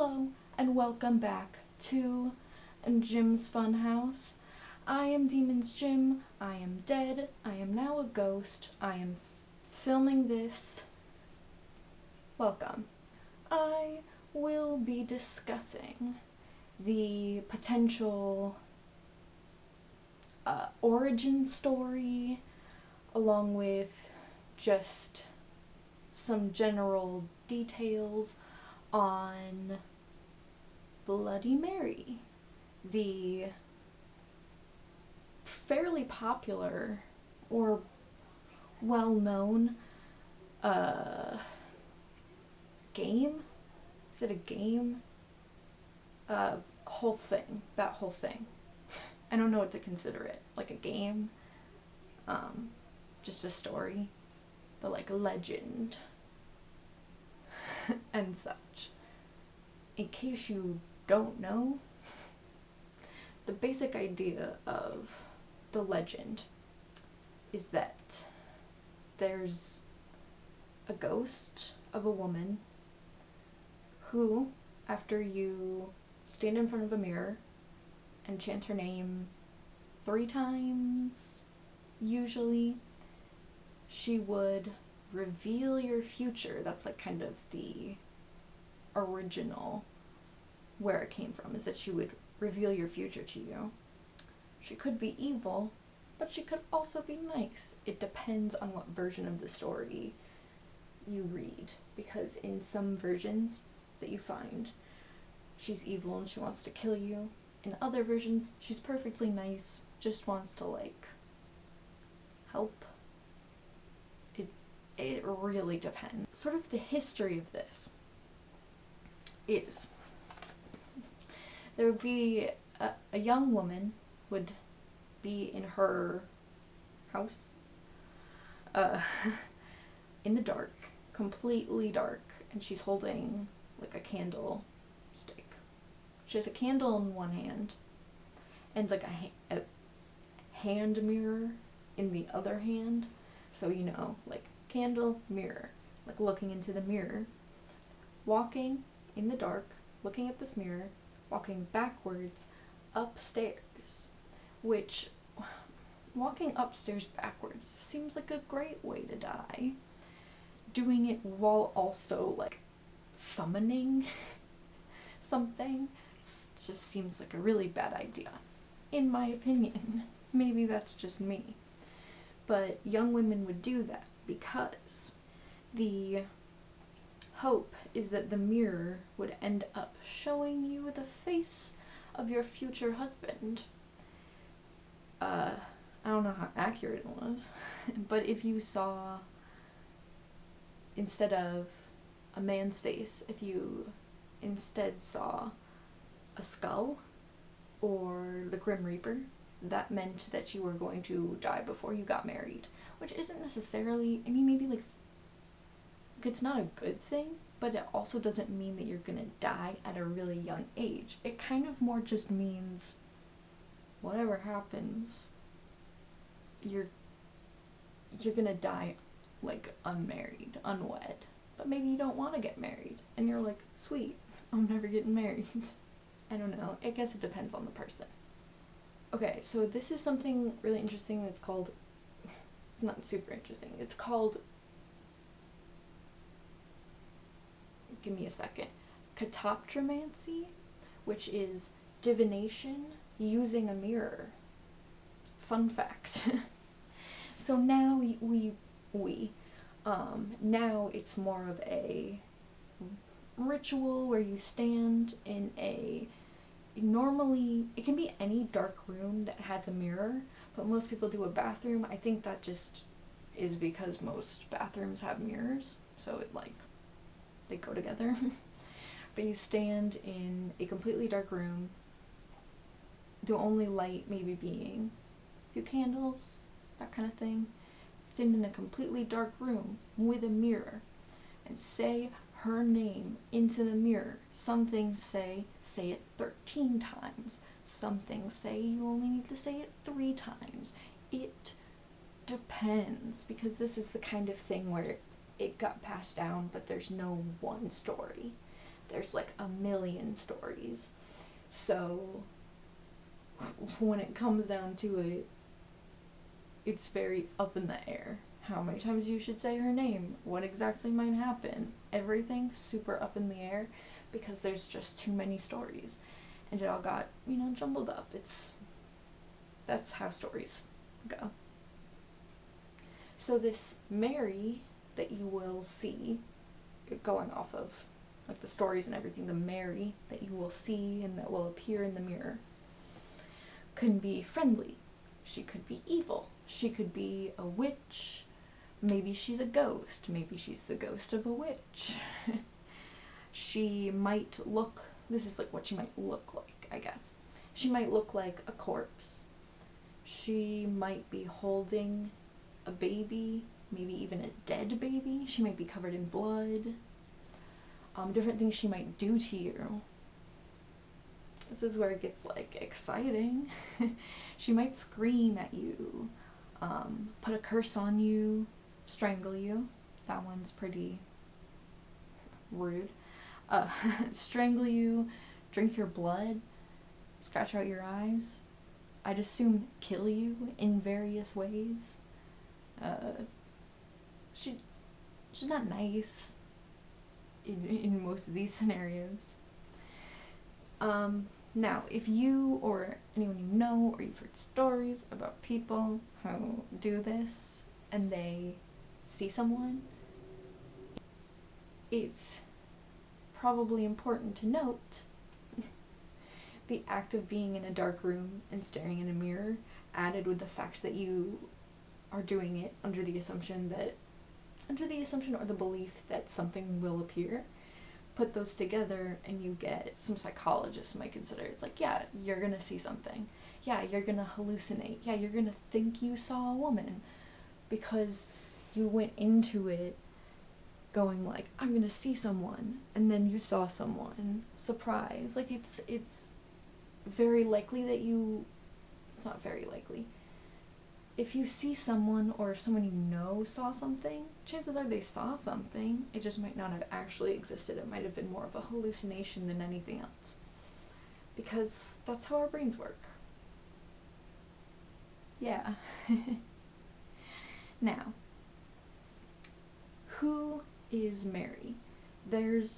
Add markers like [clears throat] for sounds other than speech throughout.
Hello and welcome back to Jim's Funhouse. I am Demon's Jim. I am dead. I am now a ghost. I am filming this. Welcome. I will be discussing the potential uh, origin story along with just some general details on Bloody Mary, the fairly popular or well known uh, game. Is it a game? Uh, whole thing. That whole thing. I don't know what to consider it. Like a game. Um, just a story. But like a legend. [laughs] and such. In case you don't know, the basic idea of the legend is that there's a ghost of a woman who, after you stand in front of a mirror and chant her name three times, usually, she would reveal your future. That's like kind of the original where it came from, is that she would reveal your future to you. She could be evil, but she could also be nice. It depends on what version of the story you read, because in some versions that you find, she's evil and she wants to kill you. In other versions, she's perfectly nice, just wants to, like, help it it really depends. Sort of the history of this is there would be a, a young woman would be in her house uh, [laughs] in the dark, completely dark, and she's holding like a candle stick. She has a candle in one hand and like a, ha a hand mirror in the other hand. So, you know, like candle, mirror, like looking into the mirror, walking in the dark, looking at this mirror, walking backwards upstairs, which walking upstairs backwards seems like a great way to die. Doing it while also like summoning [laughs] something just seems like a really bad idea, in my opinion. [laughs] Maybe that's just me. But young women would do that because the hope is that the mirror would end up showing you the face of your future husband. Uh, I don't know how accurate it was, [laughs] but if you saw, instead of a man's face, if you instead saw a skull or the Grim Reaper, that meant that you were going to die before you got married. Which isn't necessarily, I mean, maybe like, it's not a good thing, but it also doesn't mean that you're gonna die at a really young age. It kind of more just means whatever happens, you're you're gonna die like unmarried, unwed. But maybe you don't want to get married, and you're like, sweet, [laughs] I'm never getting married. [laughs] I don't know. I guess it depends on the person. Okay, so this is something really interesting that's called, [laughs] it's not super interesting, it's called, give me a second, katoptromancy, which is divination using a mirror. Fun fact. [laughs] so now we, we, we um, now it's more of a ritual where you stand in a normally it can be any dark room that has a mirror, but most people do a bathroom. I think that just is because most bathrooms have mirrors, so it like they go together. [laughs] but you stand in a completely dark room, the only light maybe being a few candles, that kind of thing. Stand in a completely dark room with a mirror and say her name into the mirror. Some things say say it 13 times. Some things say you only need to say it three times. It depends, because this is the kind of thing where it got passed down, but there's no one story there's like a million stories. So when it comes down to it, it's very up in the air. How many times you should say her name, what exactly might happen, everything super up in the air because there's just too many stories. And it all got, you know, jumbled up. It's that's how stories go. So this Mary that you will see going off of like the stories and everything, the Mary that you will see and that will appear in the mirror can be friendly. She could be evil. She could be a witch. Maybe she's a ghost. Maybe she's the ghost of a witch. [laughs] she might look, this is like what she might look like, I guess. She might look like a corpse. She might be holding a baby, maybe even a dead baby. She might be covered in blood. Um, different things she might do to you. This is where it gets like exciting. [laughs] she might scream at you, um, put a curse on you, strangle you. That one's pretty rude. Uh, [laughs] strangle you, drink your blood, scratch out your eyes. I'd assume kill you in various ways. Uh, she, she's not nice in, in most of these [laughs] scenarios. Um, now, if you or anyone you know or you've heard stories about people who do this and they see someone, it's probably important to note [laughs] the act of being in a dark room and staring in a mirror added with the fact that you are doing it under the assumption that under the assumption or the belief that something will appear put those together and you get some psychologists might consider it's like yeah you're gonna see something. Yeah you're gonna hallucinate. Yeah you're gonna think you saw a woman because you went into it going like i'm gonna see someone and then you saw someone. Surprise. Like it's it's very likely that you it's not very likely if you see someone or if someone you know saw something, chances are they saw something. It just might not have actually existed. It might have been more of a hallucination than anything else. Because that's how our brains work. Yeah. [laughs] now, who is Mary? There's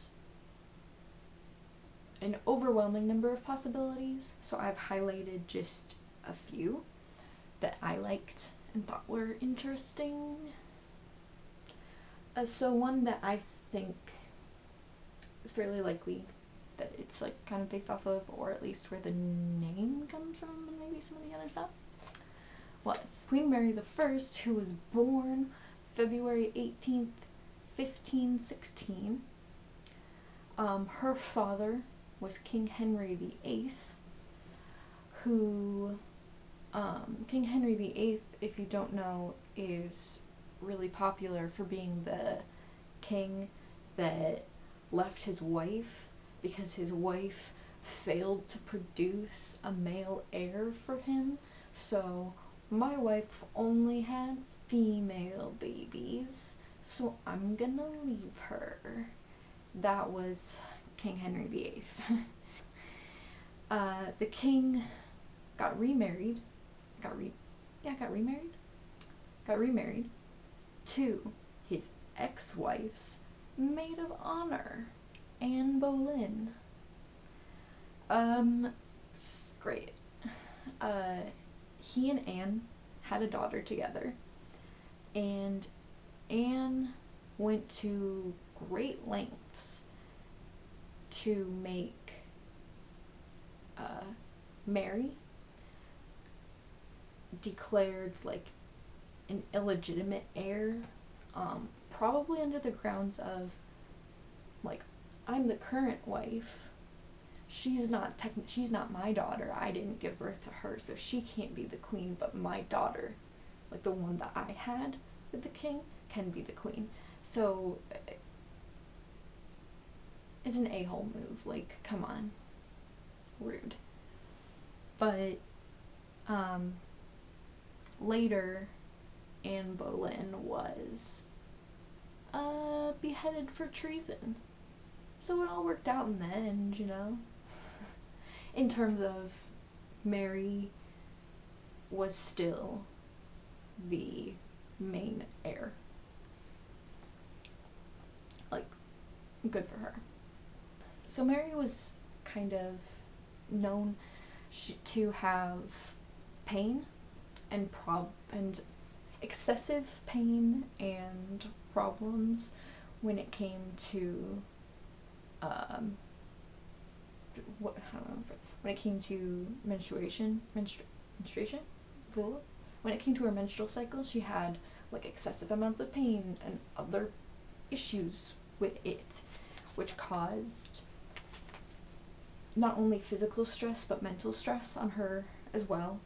an overwhelming number of possibilities, so I've highlighted just a few that I liked and thought were interesting. Uh, so one that I think is fairly likely that it's like kind of based off of, or at least where the name comes from, and maybe some of the other stuff, was Queen Mary the First, who was born February 18th, 1516. Um, her father was King Henry VIII, who um, King Henry VIII, if you don't know, is really popular for being the king that left his wife because his wife failed to produce a male heir for him. So my wife only had female babies, so I'm gonna leave her. That was King Henry VIII. [laughs] uh, the king got remarried got re yeah, got remarried. Got remarried to his ex-wife's maid of honor, Anne Boleyn. Um, great. Uh, he and Anne had a daughter together, and Anne went to great lengths to make uh, Mary declared like an illegitimate heir, um, probably under the grounds of like I'm the current wife. She's not techn- she's not my daughter. I didn't give birth to her, so she can't be the queen, but my daughter, like the one that I had with the king, can be the queen. So it's an a-hole move. Like, come on. Rude. But um later Anne Boleyn was uh, beheaded for treason. so it all worked out in the end, you know? [laughs] in terms of Mary was still the main heir. Like, good for her. So Mary was kind of known to have pain and prob and excessive pain and problems when it came to um, what when it came to menstruation menstru menstruation? When it came to her menstrual cycle she had like excessive amounts of pain and other issues with it which caused not only physical stress but mental stress on her as well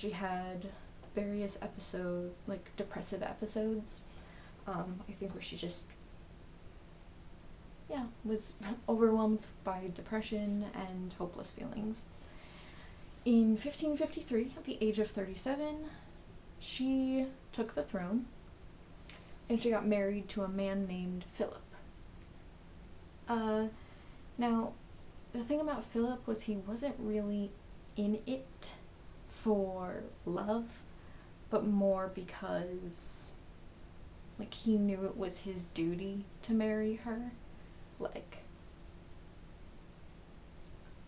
she had various episode like depressive episodes um, I think where she just yeah, was [laughs] overwhelmed by depression and hopeless feelings. In 1553, at the age of 37, she took the throne and she got married to a man named Philip. Uh, now, the thing about Philip was he wasn't really in it for love, but more because, like, he knew it was his duty to marry her. Like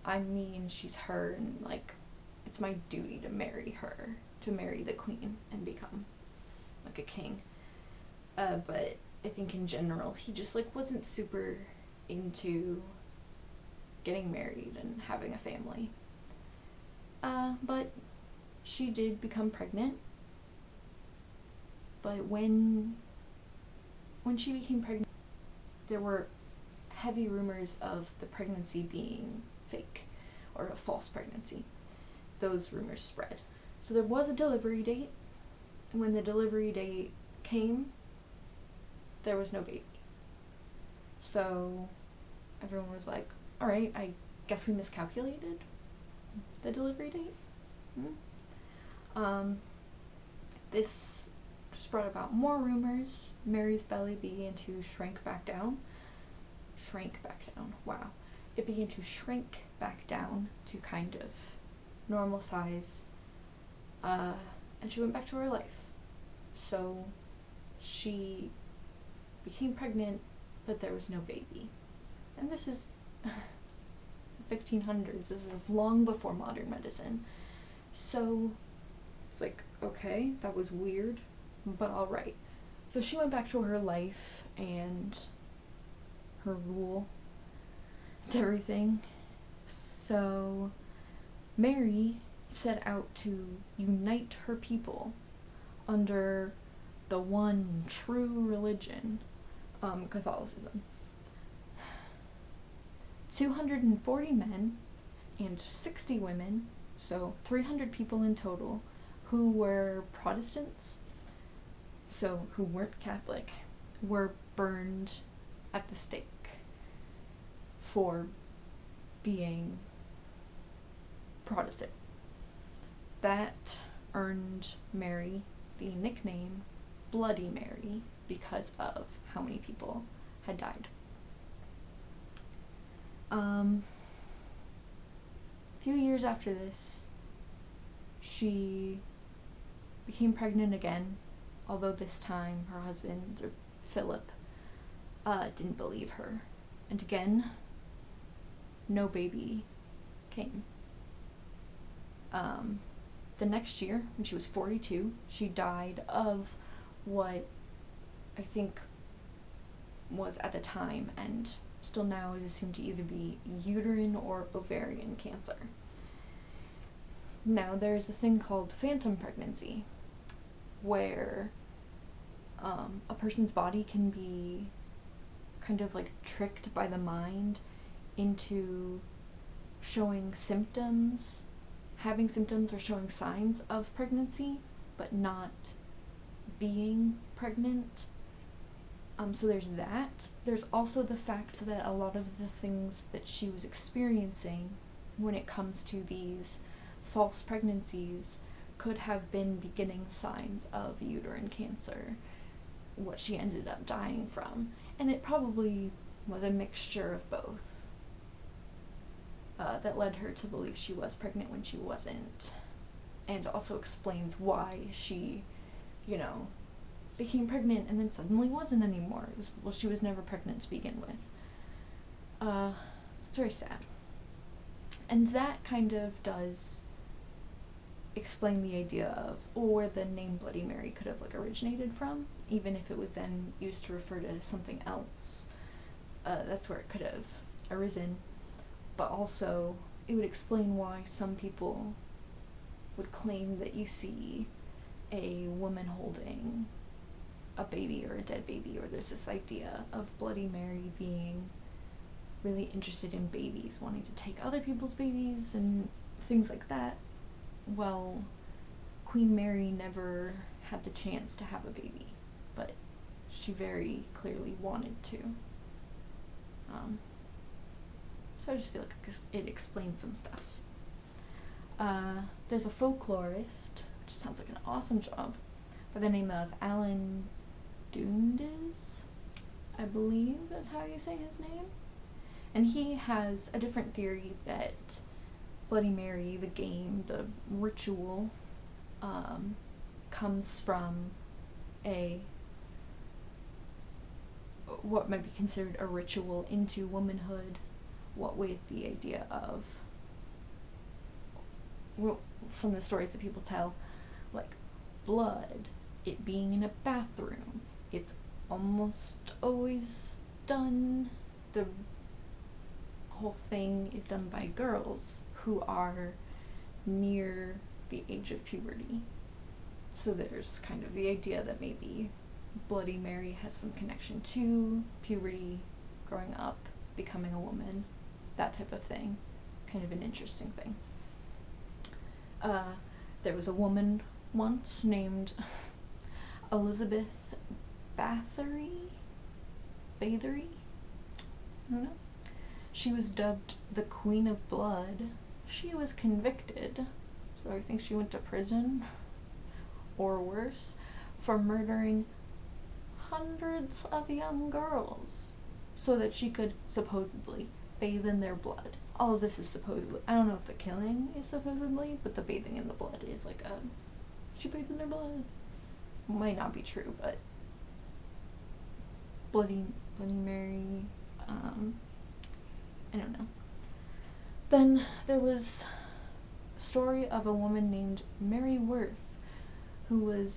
I mean, she's her and like it's my duty to marry her to marry the queen and become like a king. Uh, but I think in general he just like wasn't super into getting married and having a family. Uh, but she did become pregnant but when when she became pregnant there were heavy rumors of the pregnancy being fake or a false pregnancy. Those rumors spread. So there was a delivery date, and when the delivery date came, there was no baby. So everyone was like, alright, I guess we miscalculated the delivery date. Hmm? Um, this just brought about more rumors. Mary's belly began to shrink back down shrank back down. Wow. It began to shrink back down to kind of normal size. Uh, and she went back to her life. So she became pregnant, but there was no baby. And this is [laughs] 1500s. This is long before modern medicine. So it's like, okay, that was weird, but alright. So she went back to her life and her rule and everything. So Mary set out to unite her people under the one true religion, um, Catholicism. 240 men and 60 women, so 300 people in total, who were Protestants, so who weren't Catholic, were burned at the stake for being Protestant. That earned Mary the nickname Bloody Mary because of how many people had died. Um, a few years after this, she became pregnant again, although this time her husband, Philip, uh, didn't believe her. And again, no baby came. Um, the next year, when she was 42, she died of what I think was at the time and still now is assumed to either be uterine or ovarian cancer. Now, there's a thing called phantom pregnancy, where um, a person's body can be kind of like tricked by the mind into showing symptoms, having symptoms or showing signs of pregnancy, but not being pregnant. Um, so there's that. There's also the fact that a lot of the things that she was experiencing when it comes to these false pregnancies could have been beginning signs of uterine cancer, what she ended up dying from. And it probably was a mixture of both uh, that led her to believe she was pregnant when she wasn't, and also explains why she, you know, became pregnant and then suddenly wasn't anymore. Was, well, she was never pregnant to begin with. Uh, it's very sad. And that kind of does explain the idea of or the name Bloody Mary could have like originated from, even if it was then used to refer to something else. Uh, that's where it could have arisen. But also, it would explain why some people would claim that you see a woman holding a baby or a dead baby, or there's this idea of Bloody Mary being really interested in babies, wanting to take other people's babies and things like that. Well, Queen Mary never had the chance to have a baby, but she very clearly wanted to. Um, so I just feel like it explains some stuff. Uh, there's a folklorist, which sounds like an awesome job, by the name of Alan Dundes, I believe that's how you say his name. And he has a different theory that Bloody Mary, the game, the ritual, um, comes from a what might be considered a ritual into womanhood, what with the idea of from the stories that people tell, like blood, it being in a bathroom, it's almost always done the whole thing is done by girls who are near the age of puberty. So there's kind of the idea that maybe Bloody Mary has some connection to puberty, growing up, becoming a woman, that type of thing. Kind of an interesting thing. Uh, there was a woman once named [laughs] Elizabeth Bathory? Bathory? I don't know. She was dubbed the Queen of Blood. She was convicted, so I think she went to prison, or worse, for murdering hundreds of young girls so that she could supposedly bathe in their blood. All of this is supposedly. I don't know if the killing is supposedly, but the bathing in the blood is like a. She bathed in their blood. Might not be true, but Bloody Bloody Mary. Um, I don't know. Then there was a story of a woman named Mary Worth, who was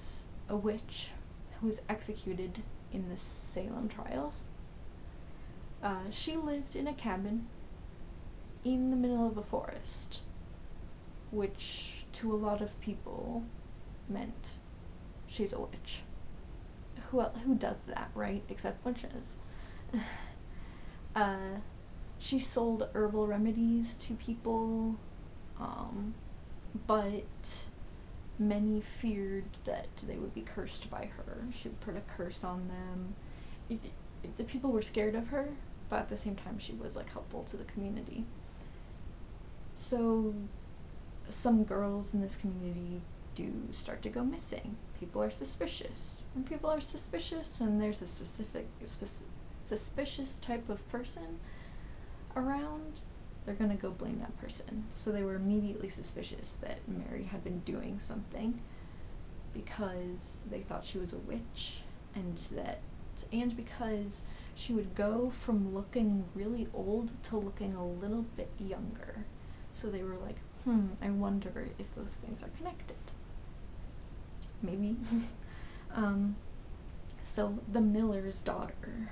a witch who was executed in the Salem trials. Uh, she lived in a cabin in the middle of a forest, which to a lot of people meant she's a witch. Who who does that, right? Except witches. [laughs] uh, she sold herbal remedies to people, um, but many feared that they would be cursed by her. She would put a curse on them. It, it, the people were scared of her, but at the same time, she was like helpful to the community. So, some girls in this community do start to go missing. People are suspicious. When people are suspicious and there's a specific, suspicious type of person around, they're going to go blame that person. So they were immediately suspicious that Mary had been doing something because they thought she was a witch and that and because she would go from looking really old to looking a little bit younger. So they were like, hmm, I wonder if those things are connected. Maybe. [laughs] um, so the miller's daughter,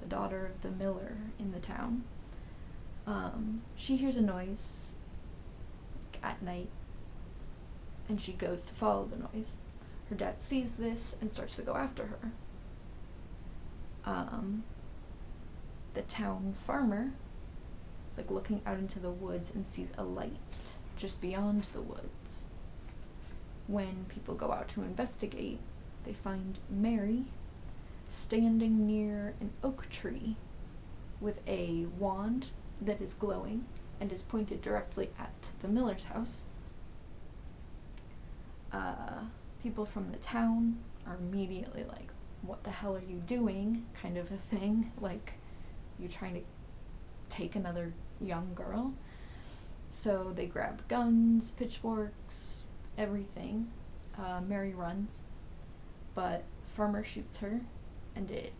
the daughter of the miller in the town, um, she hears a noise at night and she goes to follow the noise. Her dad sees this and starts to go after her. Um, the town farmer is like looking out into the woods and sees a light just beyond the woods. When people go out to investigate, they find Mary standing near an oak tree with a wand that is glowing and is pointed directly at the miller's house. Uh, people from the town are immediately like, what the hell are you doing? kind of a thing. Like, you're trying to take another young girl. So they grab guns, pitchforks, everything. Uh, Mary runs, but Farmer shoots her, and it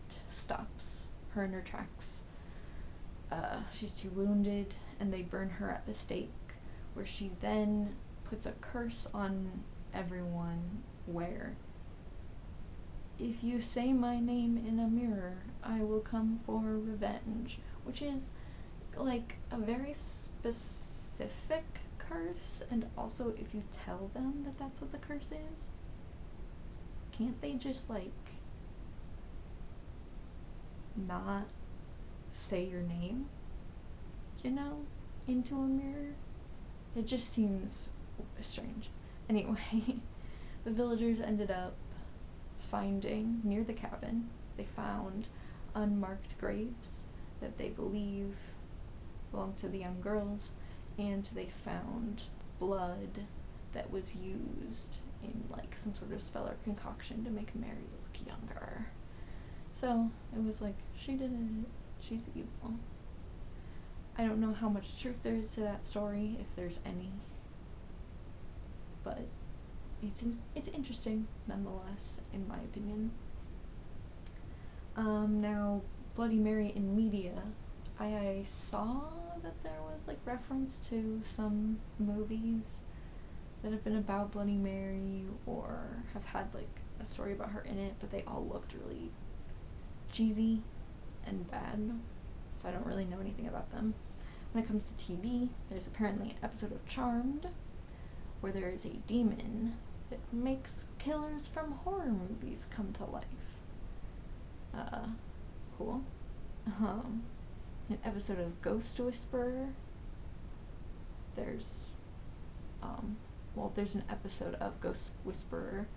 stops her in her tracks. Uh, she's too wounded, and they burn her at the stake, where she then puts a curse on everyone where if you say my name in a mirror, I will come for revenge, which is like a very specific curse, and also if you tell them that that's what the curse is, can't they just like not say your name, you know, into a mirror? It just seems strange. Anyway, [laughs] the villagers ended up finding near the cabin, they found unmarked graves that they believe belonged to the young girls, and they found blood that was used in like some sort of spell or concoction to make Mary look younger. So it was like, she did it, she's evil. I don't know how much truth there is to that story, if there's any, but it's in it's interesting nonetheless, in my opinion. Um, now, Bloody Mary in media, I, I saw that there was like reference to some movies that have been about Bloody Mary or have had like a story about her in it, but they all looked really cheesy and bad, so I don't really know anything about them. When it comes to TV, there's apparently an episode of Charmed where there is a demon that makes killers from horror movies come to life. Uh, cool. Um, an episode of Ghost Whisperer. There's, um, well, there's an episode of Ghost Whisperer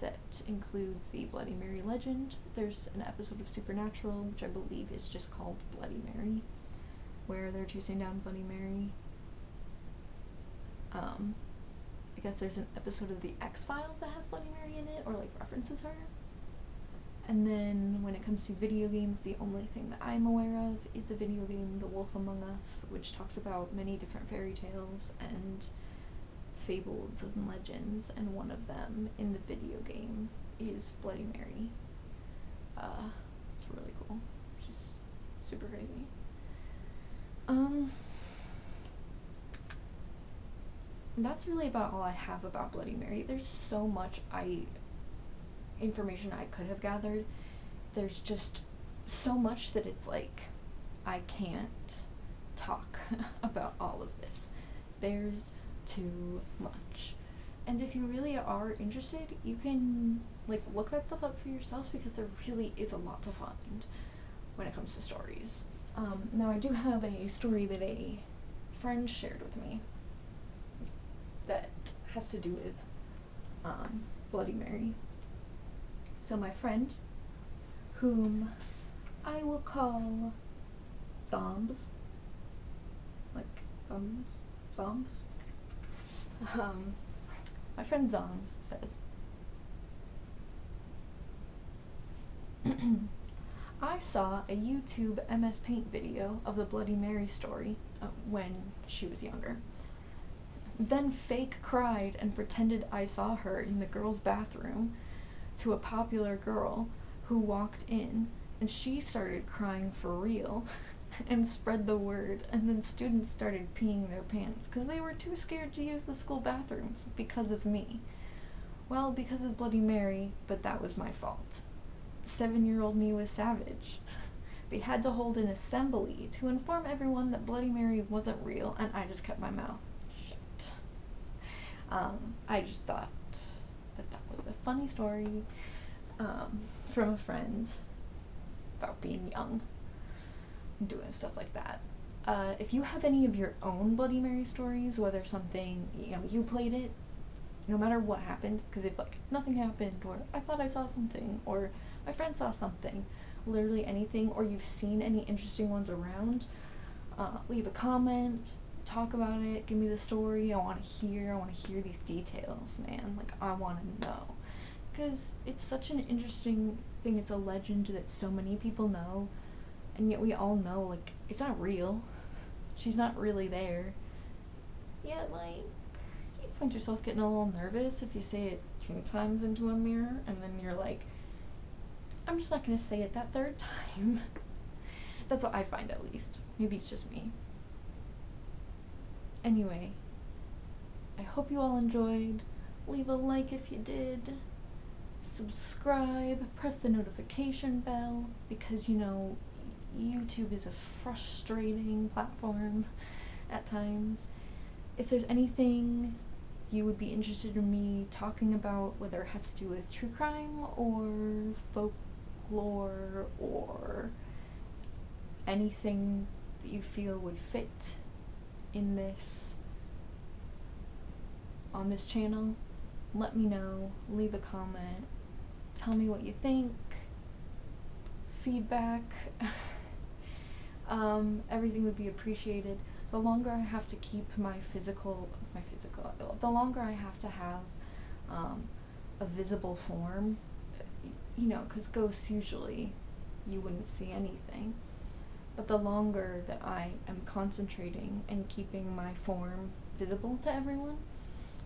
that includes the Bloody Mary legend. There's an episode of Supernatural, which I believe is just called Bloody Mary, where they're chasing down Bloody Mary. Um, I guess there's an episode of The X-Files that has Bloody Mary in it, or like references her. And then when it comes to video games, the only thing that I'm aware of is the video game The Wolf Among Us, which talks about many different fairy tales and fables and legends, and one of them in the video game is Bloody Mary. Uh, it's really cool. She's super crazy. Um, that's really about all I have about Bloody Mary. There's so much I information I could have gathered. There's just so much that it's like I can't talk [laughs] about all of this. There's too much. And if you really are interested, you can like look that stuff up for yourself because there really is a lot to find when it comes to stories. Um, now I do have a story that a friend shared with me that has to do with um, Bloody Mary. So my friend, whom I will call Zombs, like Zombs, Zombs. Um, my friend Zombs says, [clears throat] I saw a YouTube MS Paint video of the Bloody Mary story uh, when she was younger. Then fake cried and pretended I saw her in the girls' bathroom to a popular girl who walked in and she started crying for real [laughs] and spread the word and then students started peeing their pants because they were too scared to use the school bathrooms because of me. Well, because of Bloody Mary, but that was my fault. Seven-year-old me was savage. [laughs] They had to hold an assembly to inform everyone that Bloody Mary wasn't real and I just kept my mouth shut. Um, I just thought that that was a funny story um, from a friend about being young doing stuff like that. Uh, if you have any of your own Bloody Mary stories, whether something, you know, you played it, no matter what happened, because if, like, nothing happened, or I thought I saw something, or my friend saw something, literally anything, or you've seen any interesting ones around, uh, leave a comment, talk about it, give me the story, I want to hear, I want to hear these details, man, like, I want to know, because it's such an interesting thing, it's a legend that so many people know, and yet we all know like it's not real. She's not really there. Yet like you find yourself getting a little nervous if you say it two times into a mirror and then you're like I'm just not gonna say it that third time. [laughs] That's what I find at least. Maybe it's just me. Anyway, I hope you all enjoyed. Leave a like if you did. Subscribe, press the notification bell, because you know, YouTube is a frustrating platform at times. If there's anything you would be interested in me talking about, whether it has to do with true crime or folklore or anything that you feel would fit in this on this channel, let me know, leave a comment, tell me what you think, feedback, [laughs] um, everything would be appreciated. The longer I have to keep my physical, my physical, the longer I have to have um, a visible form, you know, because ghosts usually, you wouldn't see anything. But the longer that I am concentrating and keeping my form visible to everyone,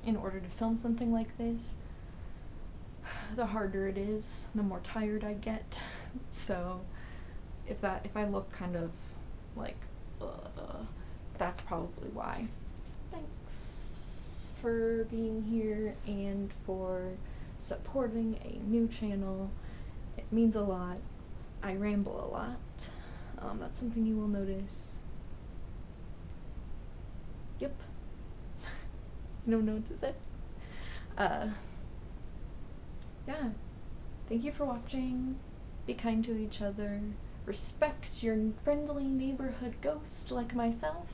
in order to film something like this, [sighs] the harder it is, the more tired I get. [laughs] so if that if I look kind of like uh, that's probably why. Thanks for being here and for supporting a new channel. It means a lot. I ramble a lot. Um, that's something you will notice. Yep. [laughs] no what to say. Uh, yeah. Thank you for watching. Be kind to each other. Respect your friendly neighborhood ghost like myself.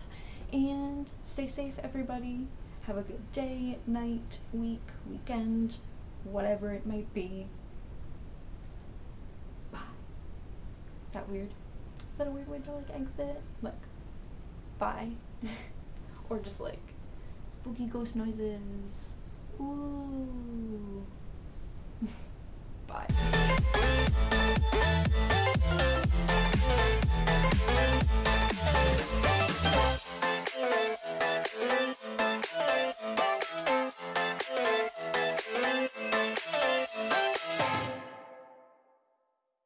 And stay safe, everybody. Have a good day, night, week, weekend, whatever it might be. Bye. Is that weird? Is that a weird way to like exit? Like, bye. [laughs] or just like spooky ghost noises. Ooh. [laughs] Bye. Thank you.